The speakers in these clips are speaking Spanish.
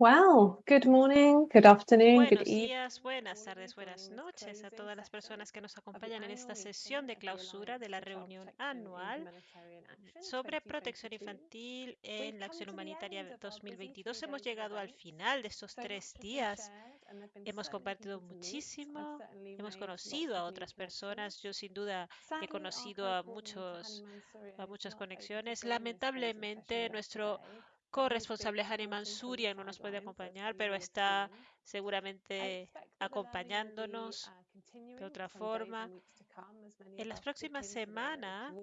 Well, good morning, good afternoon, good Buenos días, buenas tardes, buenas noches a todas las personas que nos acompañan en esta sesión de clausura de la reunión anual sobre protección infantil en la acción humanitaria 2022. Hemos llegado al final de estos tres días. Hemos compartido muchísimo, hemos conocido a otras personas. Yo sin duda he conocido a muchos a muchas conexiones. Lamentablemente nuestro corresponsable Hani Mansuria no nos puede acompañar, pero está seguramente acompañándonos de otra forma. En las próximas semanas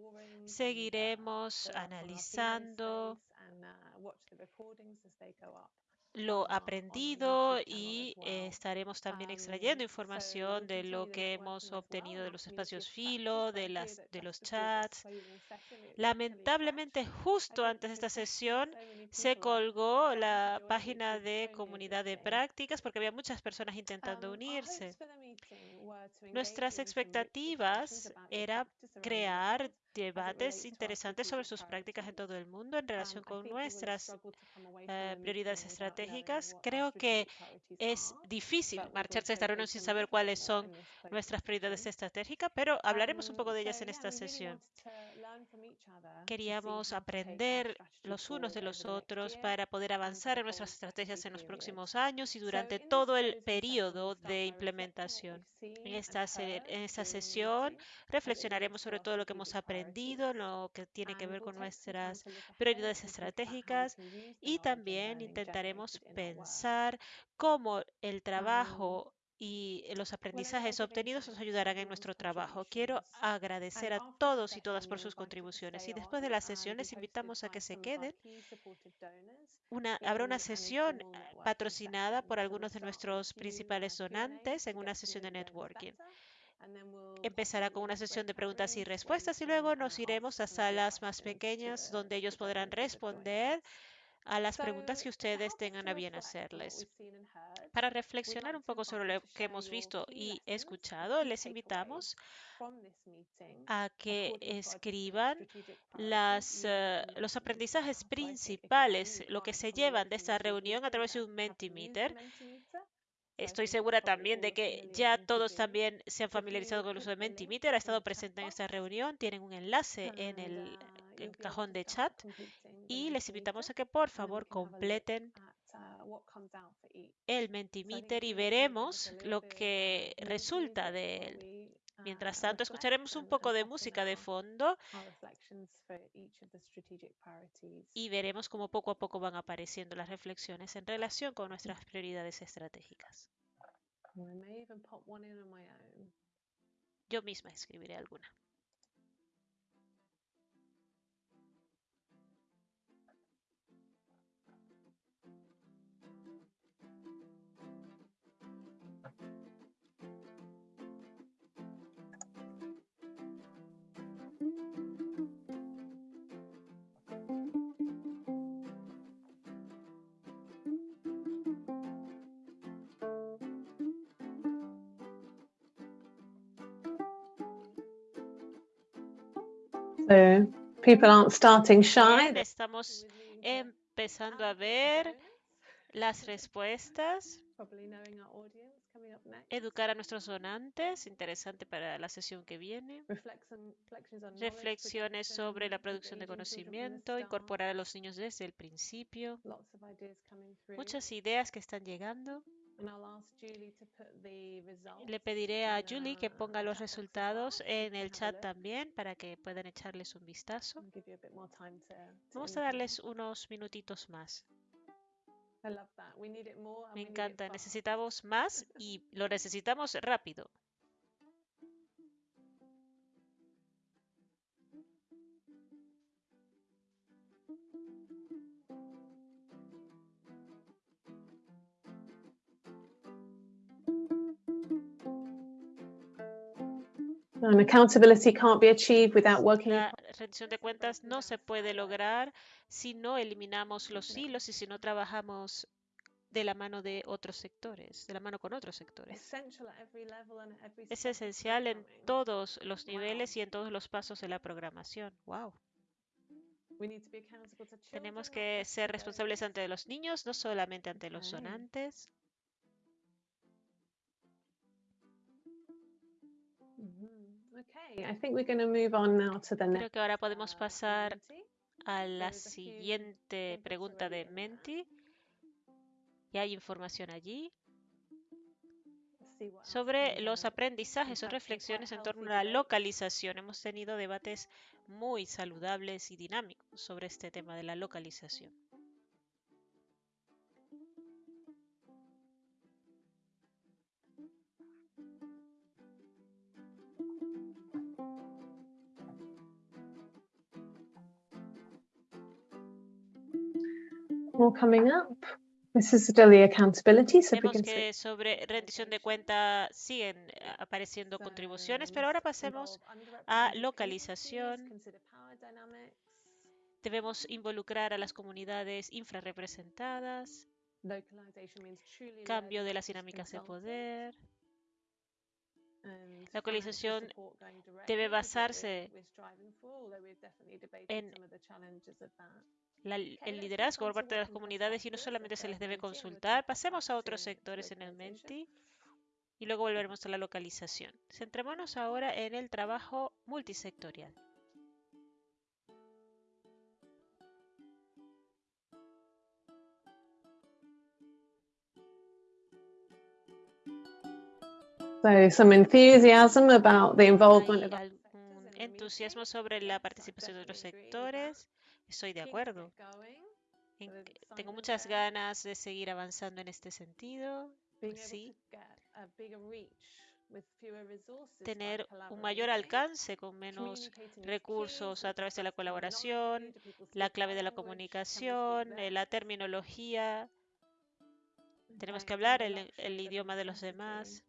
seguiremos analizando lo aprendido y eh, estaremos también extrayendo información de lo que hemos obtenido de los espacios filo, de, las, de los chats. Lamentablemente, justo antes de esta sesión, se colgó la página de comunidad de prácticas porque había muchas personas intentando unirse. Nuestras expectativas era crear debates interesantes sobre sus prácticas en todo el mundo en relación con nuestras uh, prioridades estratégicas. Creo que es difícil marcharse de esta reunión sin saber cuáles son nuestras prioridades estratégicas, pero hablaremos un poco de ellas en esta sesión. Queríamos aprender los unos de los otros para poder avanzar en nuestras estrategias en los próximos años y durante todo el periodo de implementación. En esta, en esta sesión reflexionaremos sobre todo lo que hemos aprendido, lo que tiene que ver con nuestras prioridades estratégicas y también intentaremos pensar cómo el trabajo y los aprendizajes obtenidos nos ayudarán en nuestro trabajo. Quiero agradecer a todos y todas por sus contribuciones y después de la sesión les invitamos a que se queden. Una, habrá una sesión patrocinada por algunos de nuestros principales donantes en una sesión de networking. Empezará con una sesión de preguntas y respuestas y luego nos iremos a salas más pequeñas donde ellos podrán responder a las preguntas que ustedes tengan a bien hacerles. Para reflexionar un poco sobre lo que hemos visto y escuchado, les invitamos a que escriban las, uh, los aprendizajes principales, lo que se llevan de esta reunión a través de un Mentimeter. Estoy segura también de que ya todos también se han familiarizado con el uso de Mentimeter, ha estado presente en esta reunión, tienen un enlace en el, el cajón de chat y les invitamos a que por favor completen el Mentimeter y veremos lo que resulta de él. Mientras tanto, escucharemos un poco de música de fondo y veremos cómo poco a poco van apareciendo las reflexiones en relación con nuestras prioridades estratégicas. Yo misma escribiré alguna. People aren't starting shy. Estamos empezando a ver las respuestas. Educar a nuestros donantes, interesante para la sesión que viene. Reflexiones sobre la producción de conocimiento, incorporar a los niños desde el principio. Muchas ideas que están llegando. Le pediré a Julie que ponga los resultados en el chat también para que puedan echarles un vistazo. Vamos a darles unos minutitos más. Me encanta. Necesitamos más y lo necesitamos rápido. La rendición de cuentas no se puede lograr si no eliminamos los hilos y si no trabajamos de la mano de otros sectores, de la mano con otros sectores. Es esencial en todos los niveles y en todos los pasos de la programación. Wow. Tenemos que ser responsables ante los niños, no solamente ante los donantes. Creo que ahora podemos uh, pasar a la siguiente pregunta de. Menti. Y hay información allí sobre los aprendizajes o reflexiones en torno a la localización. Hemos tenido debates muy saludables y dinámicos sobre este tema de la localización. More coming up. This is accountability, so we Vemos can que sobre rendición de cuenta siguen eh, apareciendo contribuciones, pero ahora pasemos a localización. Debemos involucrar a las comunidades infrarrepresentadas, cambio de las dinámicas de poder. and Localización debe basarse en la- el liderazgo por parte de las comunidades y no solamente the se les debe consultar. Pasemos a otros to sectores en el localization. Menti y luego volveremos a la localización. Centrémonos ahora en el trabajo multisectorial. So some enthusiasm about the involvement Hay of entusiasmo sobre la participación de otros sectores. Estoy de acuerdo. En there's tengo muchas ganas de seguir avanzando en este sentido. Sí, tener un mayor alcance con menos recursos a través de la colaboración, la clave de la comunicación, eh, la terminología. Tenemos que hablar el, el idioma de los demás.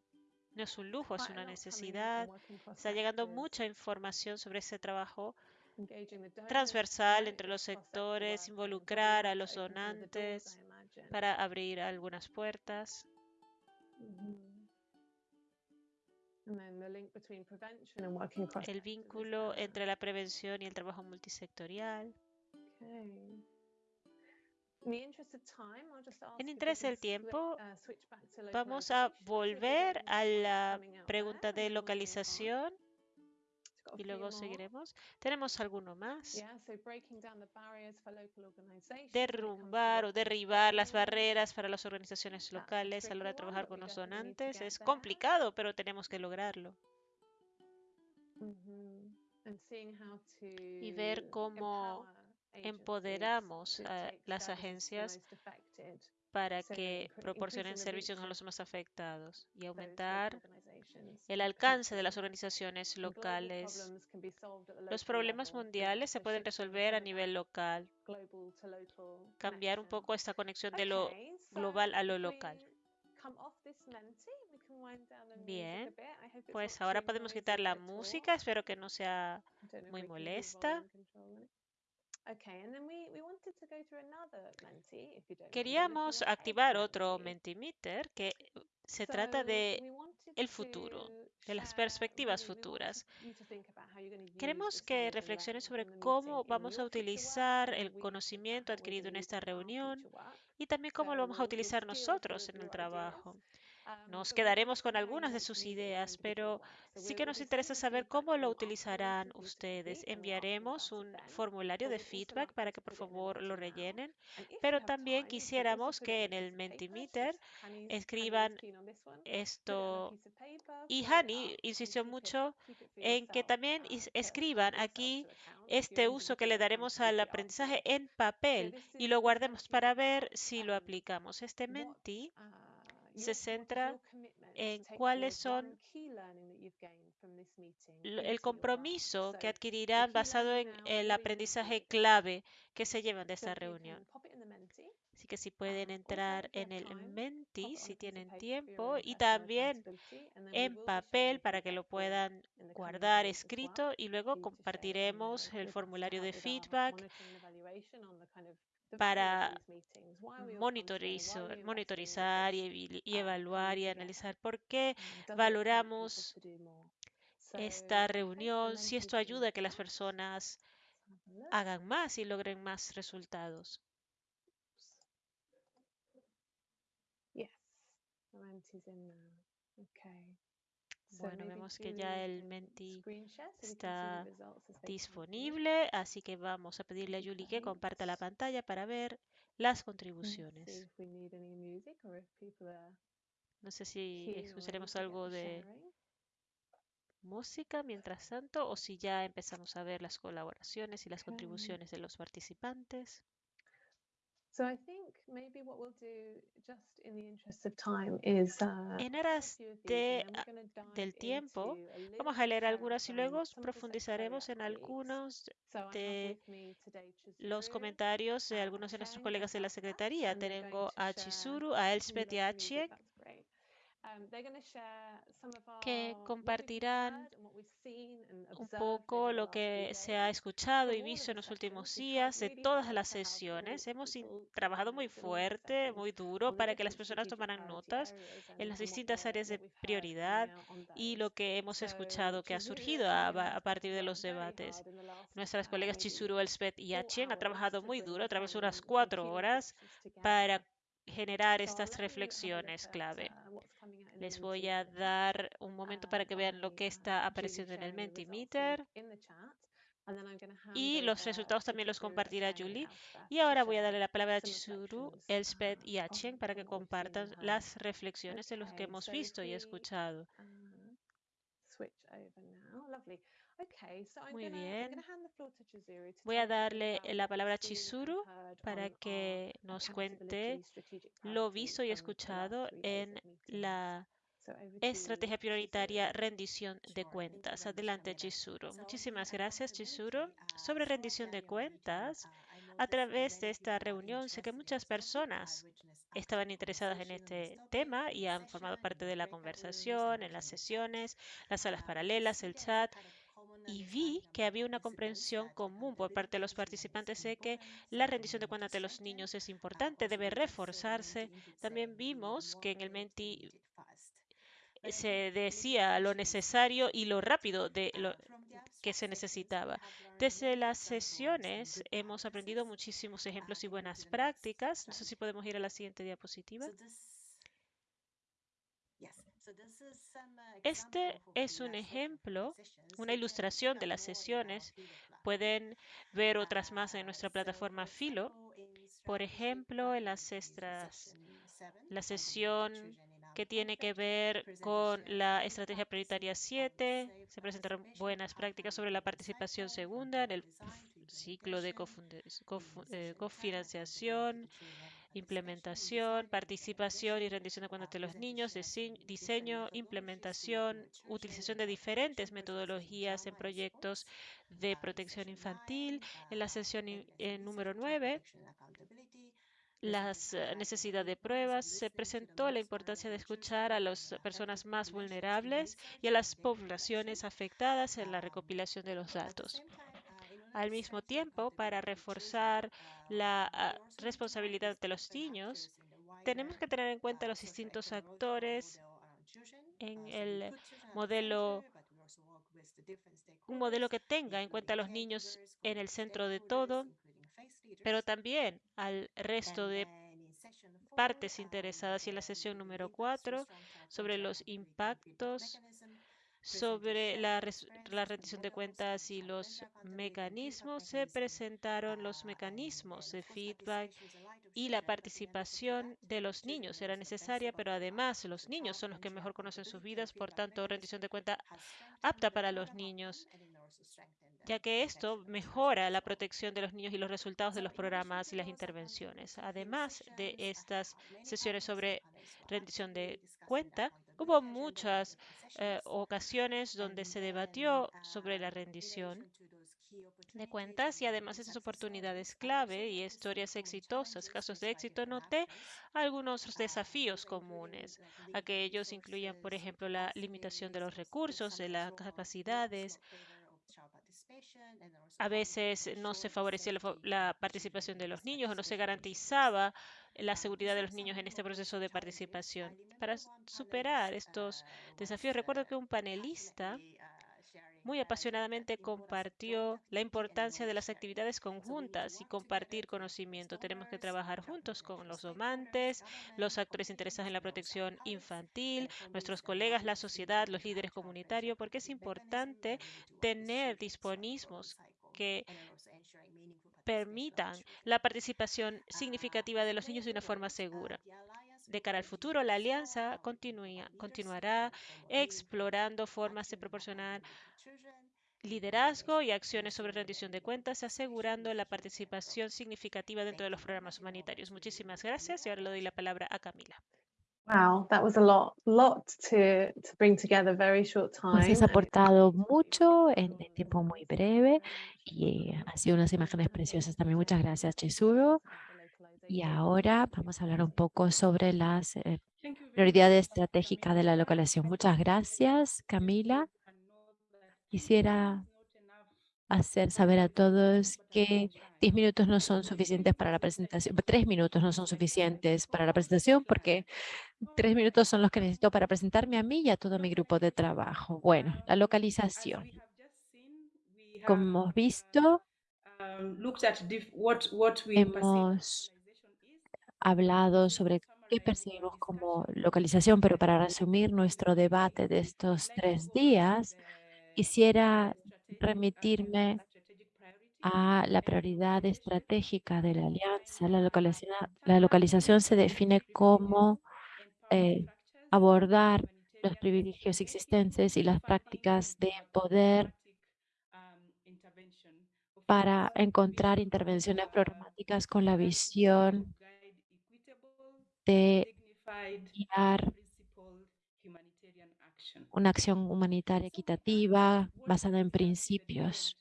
No es un lujo, es una necesidad. Está llegando mucha información sobre ese trabajo transversal entre los sectores, involucrar a los donantes para abrir algunas puertas. El vínculo entre la prevención y el trabajo multisectorial. En interés del tiempo, uh, Vamos a volver a la pregunta de localización y luego seguiremos. ¿Tenemos alguno más? Derrumbar o derribar las barreras para las organizaciones locales a la hora de trabajar con los donantes. Es complicado, pero tenemos que lograrlo. Mhm. To Y ver cómo empoderamos a las agencias para que proporcionen servicios a los más afectados y aumentar. El alcance de las organizaciones locales. Los problemas mundiales se pueden resolver a nivel local. Cambiar un poco esta conexión de lo global a lo local. Bien, Pues ahora podemos quitar la música. Espero que no sea muy molesta. Queríamos activar otro Menti. Mentimeter que se trata de el futuro, de las perspectivas futuras. Queremos que reflexiones sobre cómo vamos a utilizar el conocimiento adquirido en esta reunión y también cómo lo vamos a utilizar nosotros en el trabajo. Um, Nos quedaremos con algunas de sus ideas, pero sí que nos interesa saber cómo lo utilizarán ustedes. Enviaremos un formulario de feedback para que por favor lo rellenen, pero también quisiéramos que en el Mentimeter escriban esto. Y Hani insistió mucho en que también to escriban aquí este uso que le daremos al aprendizaje en papel y lo guardemos para ver si lo um, aplicamos. Este Menti se centra en cuáles son el compromiso So que adquirirán basado en el aprendizaje clave que se llevan de esta reunión. Así que si pueden entrar en el Menti, si tienen tiempo, y también en papel para que lo puedan guardar escrito y luego compartiremos el formulario de feedback para in monitorizar y, y evaluar y analizar por qué people valoramos esta reunión, si esto ayuda a que las personas hagan más y logren más resultados. Bueno, vemos que ya el Menti está disponible, así que vamos a pedirle a Julie que comparta la pantalla para ver las contribuciones. No sé si escucharemos algo de música mientras tanto o si ya empezamos a ver las colaboraciones y las contribuciones de los participantes. En aras de, del tiempo, vamos a leer algunas y luego profundizaremos en algunos de los comentarios de algunos de nuestros colegas de la Secretaría. Tengo a Chizuru, a Elspeth y a Chie Um, que compartirán un poco lo que se ha escuchado y visto en los últimos días de todas las sesiones. Hemos trabajado muy fuerte, muy duro para que las personas tomaran notas en las distintas áreas de prioridad y lo que hemos escuchado que ha surgido a, partir de los debates. Nuestras colegas Chizuru, Elspeth y Achien han trabajado muy duro, a través de unas cuatro horas, para generar estas reflexiones clave. Les voy a dar un momento para que vean lo que está apareciendo en el Mentimeter. Y los resultados también los compartirá Julie. Y ahora voy a darle la palabra a Chizuru, Elspeth y Achen para que compartan las reflexiones de los que hemos visto y escuchado. Muy bien. Voy a darle la palabra a Chizuru para que nos cuente lo visto y escuchado en la estrategia prioritaria rendición de cuentas. Adelante, Chizuru. Muchísimas gracias, Chizuru. Sobre rendición de cuentas, a través de esta reunión sé que muchas personas estaban interesadas en este tema y han formado parte de la conversación, en las sesiones, las salas paralelas, el chat y vi que había una comprensión común por parte de los participantes de que la rendición de cuentas de los niños es importante, debe reforzarse. También vimos que en el Menti se decía lo necesario y lo rápido de lo que se necesitaba. Desde las sesiones hemos aprendido muchísimos ejemplos y buenas prácticas. No sé si podemos ir a la siguiente diapositiva. Este es un ejemplo, una ilustración de las sesiones. Pueden ver otras más en nuestra plataforma Filo. Por ejemplo, en las extras, la sesión que tiene que ver con la estrategia prioritaria 7. Se presentaron buenas prácticas sobre la participación segunda en el ciclo de eh, cofinanciación implementación, participación y rendición de cuentas de los niños, diseño, implementación, utilización de diferentes metodologías en proyectos de protección infantil. En la sesión número 9, las eh, necesidades de pruebas, se presentó la importancia de escuchar a las personas más vulnerables y a las poblaciones afectadas en la recopilación de los datos. Al mismo tiempo, para reforzar la ah, responsabilidad de los niños, tenemos que tener en cuenta los distintos actores en el modelo, un modelo que tenga en cuenta a los niños en el centro de todo, pero también al resto de partes interesadas. Y en la sesión número 4 sobre los impactos sobre la, rendición de cuentas y los mecanismos, se presentaron los mecanismos de feedback y la participación de los niños era necesaria, pero además los niños son los que mejor conocen sus vidas, por tanto, rendición de cuenta apta para los niños ya que esto mejora la protección de los niños y los resultados de los programas y las intervenciones. Además de estas sesiones sobre rendición de cuenta, hubo muchas eh, ocasiones donde se debatió sobre la rendición de cuentas y además estas oportunidades clave y historias exitosas, casos de éxito, noté algunos desafíos comunes. Aquellos incluyen, por ejemplo, la limitación de los recursos, de las capacidades, a veces no se favorecía la, participación de los niños o no se garantizaba la seguridad de los niños en este proceso de participación. Para superar estos desafíos, recuerdo que un panelista muy apasionadamente compartió la importancia de las actividades conjuntas y compartir conocimiento. Tenemos que trabajar juntos con los domantes, los actores interesados en la protección infantil, nuestros colegas, la sociedad, los líderes comunitarios, porque es importante tener disponismos que permitan la participación significativa de los niños de una forma segura. De cara al futuro, la alianza continuará explorando formas de proporcionar liderazgo y acciones sobre rendición de cuentas, asegurando la participación significativa dentro de los programas humanitarios. Muchísimas gracias y ahora le doy la palabra a Camila. Wow, that was a lot, lot to, to bring together very short time. Pues has aportado mucho en, tiempo muy breve y ha sido unas imágenes preciosas también. Muchas gracias, Chesuro. Y ahora vamos a hablar un poco sobre las eh, prioridades estratégicas de la localización. Muchas gracias, Camila. Quisiera hacer saber a todos que 10 minutos no son suficientes para la presentación, tres minutos no son suficientes para la presentación porque tres minutos son los que necesito para presentarme a mí y a todo mi grupo de trabajo. Bueno, la localización. Como hemos visto, hemos hablado sobre qué percibimos como localización, pero para resumir nuestro debate de estos tres días, quisiera remitirme a la prioridad estratégica de la alianza. La localización, la localización se define como eh, abordar los privilegios existentes y las prácticas de poder para encontrar intervenciones programáticas con la visión de guiar una acción humanitaria equitativa basada en principios.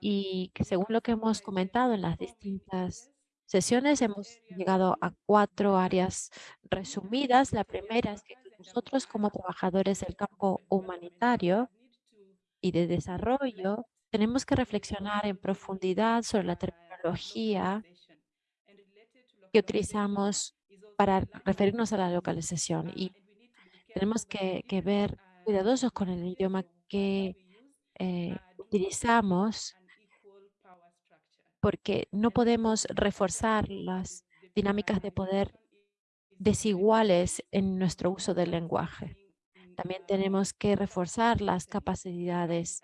Y según lo que hemos comentado en las distintas sesiones, hemos llegado a cuatro áreas resumidas. La primera es que nosotros como trabajadores del campo humanitario y de desarrollo tenemos que reflexionar en profundidad sobre la terminología que utilizamos para referirnos a la localización y tenemos que, ver cuidadosos con el idioma que eh, utilizamos porque no podemos reforzar las dinámicas de poder desiguales en nuestro uso del lenguaje. También tenemos que reforzar las capacidades.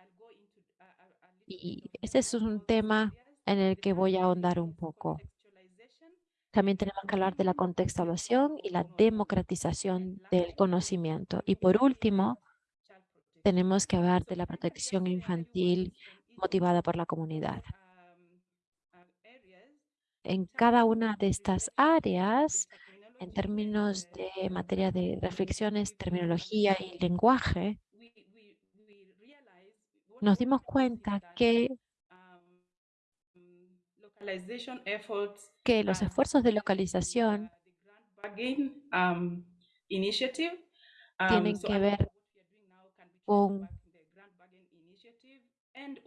Y ese es un tema en el que voy a ahondar un poco. También tenemos que hablar de la contextualización y la democratización del conocimiento. Y por último, tenemos que hablar de la protección infantil motivada por la comunidad. En cada una de estas áreas, en términos de materia de reflexiones, terminología y lenguaje, nos dimos cuenta que que los esfuerzos de localización um, tienen que ver con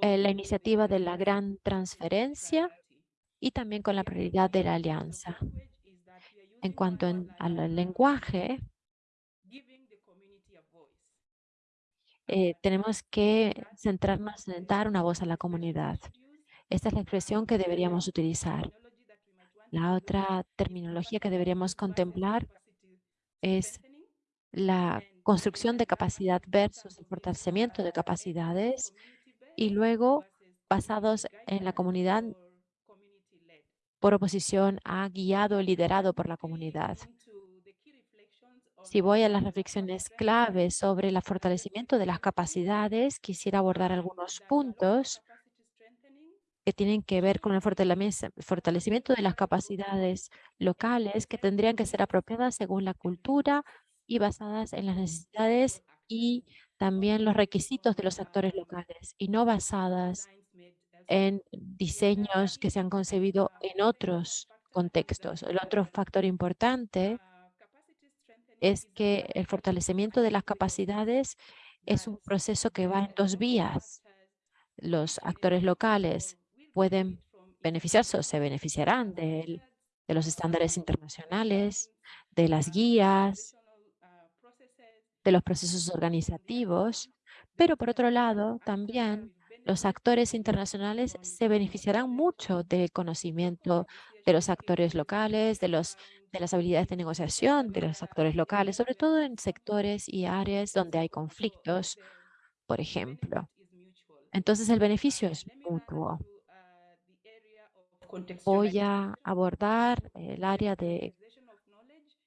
eh, la iniciativa de la gran transferencia y también con la prioridad de la alianza. En cuanto al lenguaje, eh, tenemos que centrarnos en dar una voz a la comunidad. Esta es la expresión que deberíamos utilizar. La otra terminología que deberíamos contemplar es la construcción de capacidad versus el fortalecimiento de capacidades y luego basados en la comunidad por oposición a guiado liderado por la comunidad. Si voy a las reflexiones claves sobre el fortalecimiento de las capacidades, quisiera abordar algunos puntos que tienen que ver con el fortalecimiento de las capacidades locales que tendrían que ser apropiadas según la cultura y basadas en las necesidades y también los requisitos de los actores locales y no basadas en diseños que se han concebido en otros contextos. El otro factor importante es que el fortalecimiento de las capacidades es un proceso que va en dos vías. Los actores locales pueden beneficiarse o se beneficiarán de, de los estándares internacionales, de las guías, de los procesos organizativos, Pero por otro lado, también los actores internacionales se beneficiarán mucho del conocimiento de los actores locales, de, los, de las habilidades de negociación de los actores locales, sobre todo en sectores y áreas donde hay conflictos, por ejemplo. Entonces el beneficio es mutuo. Voy a abordar el área de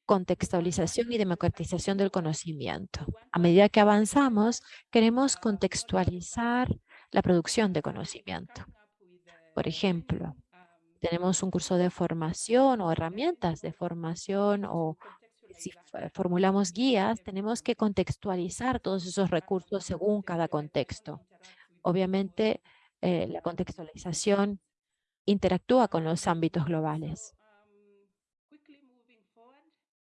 contextualización y democratización del conocimiento. A medida que avanzamos, queremos contextualizar la producción de conocimiento. Por ejemplo, tenemos un curso de formación o herramientas de formación o si formulamos guías, tenemos que contextualizar todos esos recursos según cada contexto. Obviamente, eh, la contextualización interactúa con los ámbitos globales.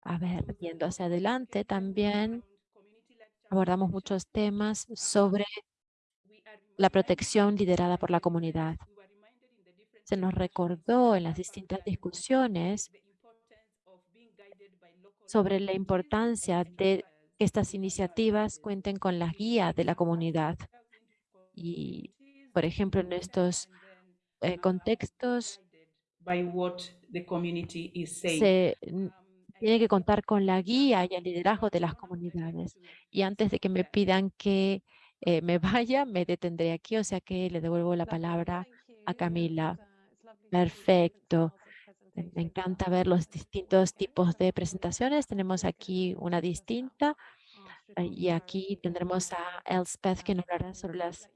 A ver, yendo hacia adelante, también abordamos muchos temas sobre la protección liderada por la comunidad. Se nos recordó en las distintas discusiones sobre la importancia de que estas iniciativas cuenten con la guía de la comunidad. Y, por ejemplo, en estos eh, contextos se tiene que contar con la guía y el liderazgo de las comunidades. Y antes de que me pidan que eh, me vaya, me detendré aquí, o sea que le devuelvo la palabra a Camila. Perfecto. Me encanta ver los distintos tipos de presentaciones. Tenemos aquí una distinta eh, y aquí tendremos a Elspeth que nos hablará sobre las,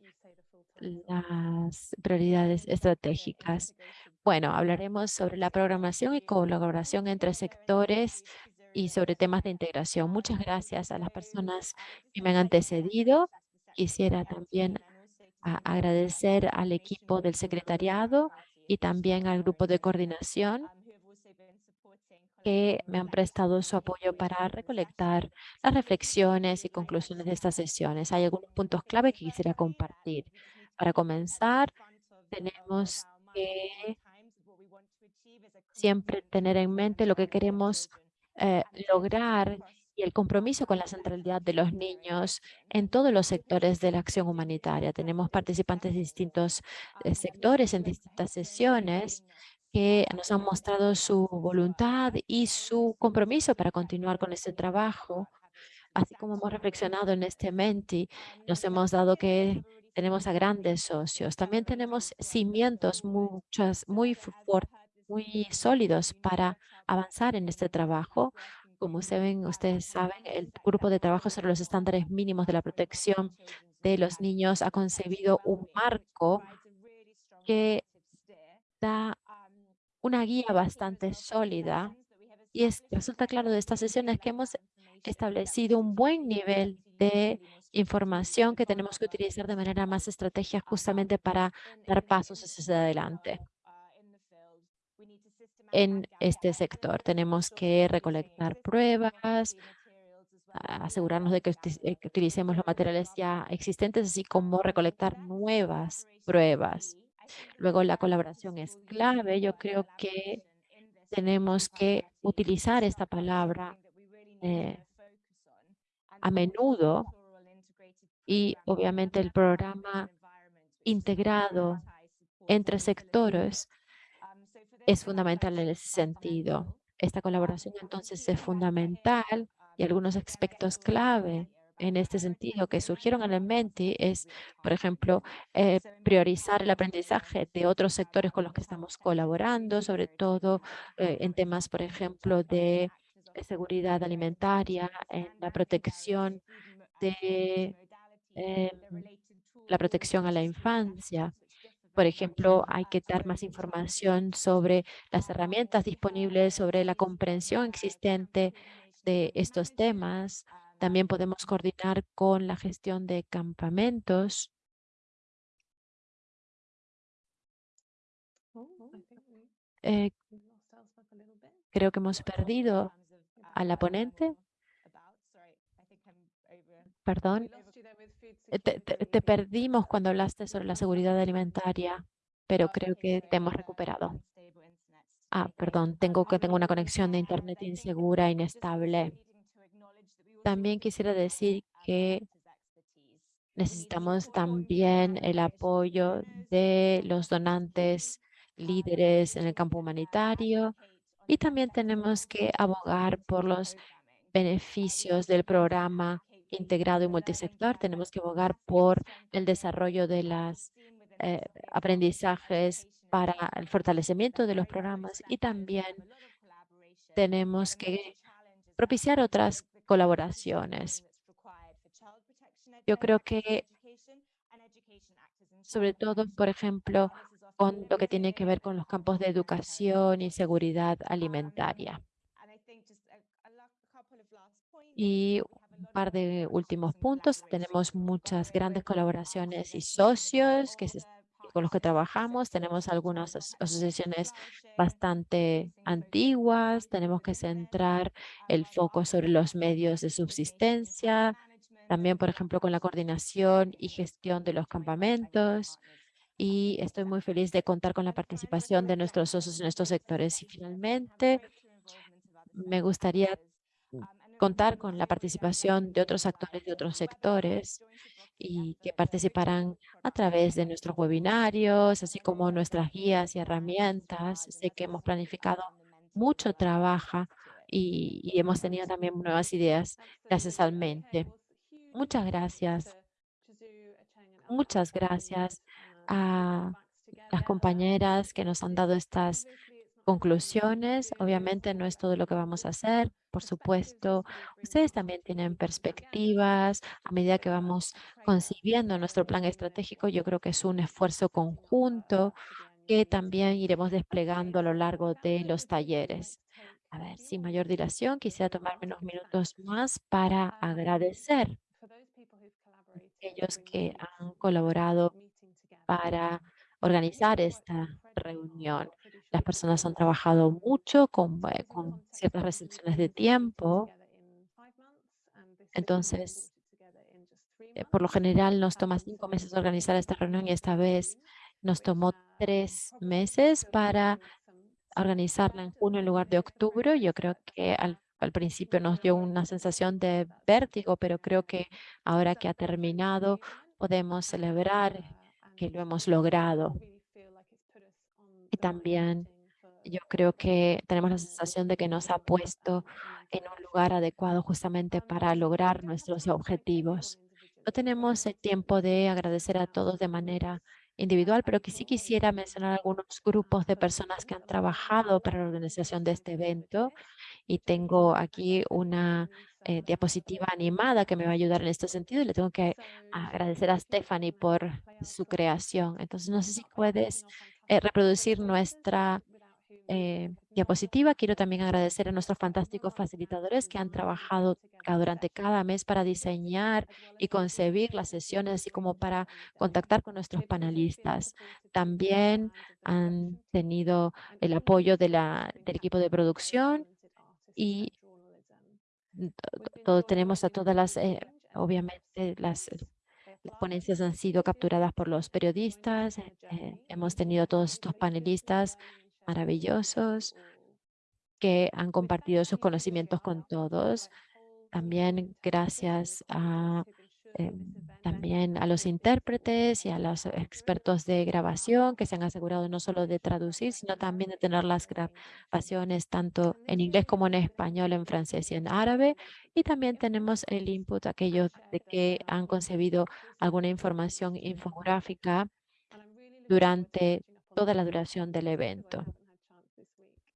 las prioridades estratégicas. Bueno, hablaremos sobre la programación y colaboración entre sectores y sobre temas de integración. Muchas gracias a las personas que me han antecedido. Quisiera también agradecer al equipo del secretariado y también al grupo de coordinación que me han prestado su apoyo para recolectar las reflexiones y conclusiones de estas sesiones. Hay algunos puntos clave que quisiera compartir. Para comenzar, tenemos que siempre tener en mente lo que queremos eh, lograr y el compromiso con la centralidad de los niños en todos los sectores de la acción humanitaria. Tenemos participantes de distintos eh, sectores en distintas sesiones que nos han mostrado su voluntad y su compromiso para continuar con este trabajo. Así como hemos reflexionado en este Menti, nos hemos dado que tenemos a grandes socios. También tenemos cimientos muchas, muy fuertes muy sólidos para avanzar en este trabajo. Como saben, ustedes saben, el grupo de trabajo sobre los estándares mínimos de la protección de los niños ha concebido un marco que da una guía bastante sólida y es, resulta claro de estas sesiones que hemos establecido un buen nivel de información que tenemos que utilizar de manera más estratégica justamente para dar pasos hacia adelante en este sector. Tenemos que recolectar pruebas, asegurarnos de que, utilicemos los materiales ya existentes, así como recolectar nuevas pruebas. Luego la colaboración es clave. Yo creo que tenemos que utilizar esta palabra eh, a menudo y obviamente el programa integrado entre sectores es fundamental en ese sentido. Esta colaboración entonces es fundamental y algunos aspectos clave en este sentido que surgieron en el Menti es, por ejemplo, eh, priorizar el aprendizaje de otros sectores con los que estamos colaborando, sobre todo eh, en temas, por ejemplo, de seguridad alimentaria, en la protección de eh, la protección a la infancia. Por ejemplo, hay que dar más información sobre las herramientas disponibles, sobre la comprensión existente de estos temas. También podemos coordinar con la gestión de campamentos. Eh, creo que hemos perdido a la ponente. Perdón. Eh, te, perdimos cuando hablaste sobre la seguridad alimentaria, pero creo que te hemos recuperado. Ah, perdón, tengo que tengo una conexión de internet insegura, inestable. También quisiera decir que Necesitamos también el apoyo de los donantes líderes en el campo humanitario. y también tenemos que abogar por los beneficios del programa integrado y multisector. Tenemos que abogar por el desarrollo de los aprendizajes para el fortalecimiento de los programas y también tenemos que propiciar otras colaboraciones. Yo creo que, sobre todo, por ejemplo, con lo que tiene que ver con los campos de educación y seguridad alimentaria. Y un par de últimos puntos. Tenemos muchas grandes colaboraciones y socios con los que trabajamos. Tenemos algunas asociaciones bastante antiguas. Tenemos que centrar el foco sobre los medios de subsistencia. También, por ejemplo, con la coordinación y gestión de los campamentos. Y estoy muy feliz de contar con la participación de nuestros socios en estos sectores. Y finalmente, me gustaría contar con la participación de otros actores de otros sectores y que participarán a través de nuestros webinarios, así como nuestras guías y herramientas. Sé que hemos planificado mucho trabajo y, hemos tenido también nuevas ideas gracias al mente. Muchas gracias. Muchas gracias a las compañeras que nos han dado estas conclusiones. Obviamente no es todo lo que vamos a hacer, por supuesto. Ustedes también tienen perspectivas a medida que vamos concibiendo nuestro plan estratégico. Yo creo que es un esfuerzo conjunto que también iremos desplegando a lo largo de los talleres. A ver, sin mayor dilación, quisiera tomarme unos minutos más para agradecer a aquellos que han colaborado para organizar esta reunión. Las personas han trabajado mucho con, eh, con ciertas restricciones de tiempo. Entonces, eh, por lo general nos toma cinco meses organizar esta reunión y esta vez nos tomó tres meses para organizarla en junio en lugar de octubre. Yo creo que al, al principio nos dio una sensación de vértigo, pero creo que ahora que ha terminado podemos celebrar que lo hemos logrado. También yo creo que tenemos la sensación de que nos ha puesto en un lugar adecuado justamente para lograr nuestros objetivos. No tenemos el tiempo de agradecer a todos de manera individual, pero que sí quisiera mencionar algunos grupos de personas que han trabajado para la organización de este evento. Y tengo aquí una eh, diapositiva animada que me va a ayudar en este sentido le tengo que agradecer a Stephanie por su creación. Entonces, no sé si puedes eh, reproducir nuestra eh, diapositiva. Quiero también agradecer a nuestros fantásticos facilitadores que han trabajado durante cada mes para diseñar y concebir las sesiones, así como para contactar con nuestros panelistas. También han tenido el apoyo de la, del equipo de producción y todo, tenemos a todas las, eh, obviamente, las las ponencias han sido capturadas por los periodistas. Eh, hemos tenido todos estos panelistas maravillosos que han compartido sus conocimientos con todos. También gracias a eh, también a los intérpretes y a los expertos de grabación que se han asegurado no solo de traducir, sino también de tener las grabaciones tanto en inglés como en español, en francés y en árabe. Y también tenemos el input, aquellos de que han concebido alguna información infográfica durante toda la duración del evento.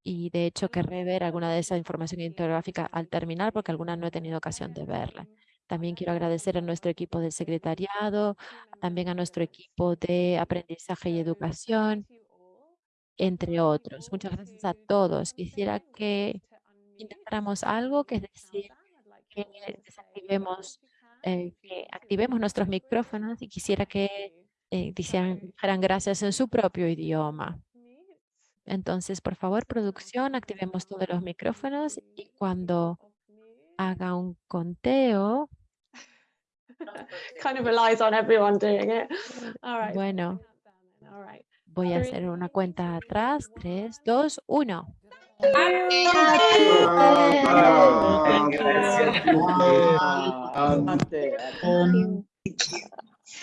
Y de hecho querré ver alguna de esa información infográfica al terminar porque alguna no he tenido ocasión de verla. También quiero agradecer a nuestro equipo de secretariado, también a nuestro equipo de aprendizaje y educación, entre otros. Muchas gracias a todos. Quisiera que intentáramos algo, que es decir, que desactivemos, eh, activemos nuestros micrófonos y quisiera que eh, dijeran gracias en su propio idioma. Entonces, por favor, producción, activemos todos los micrófonos y cuando haga un conteo, kind of relies on everyone doing it. All right. Bueno, All right. voy a hacer una cuenta atrás. 3, 2, 1. Gracias.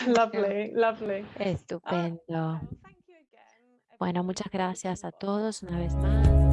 Lovely, lovely. Estupendo. Um, thank you again, Bueno, muchas gracias a todos una vez más.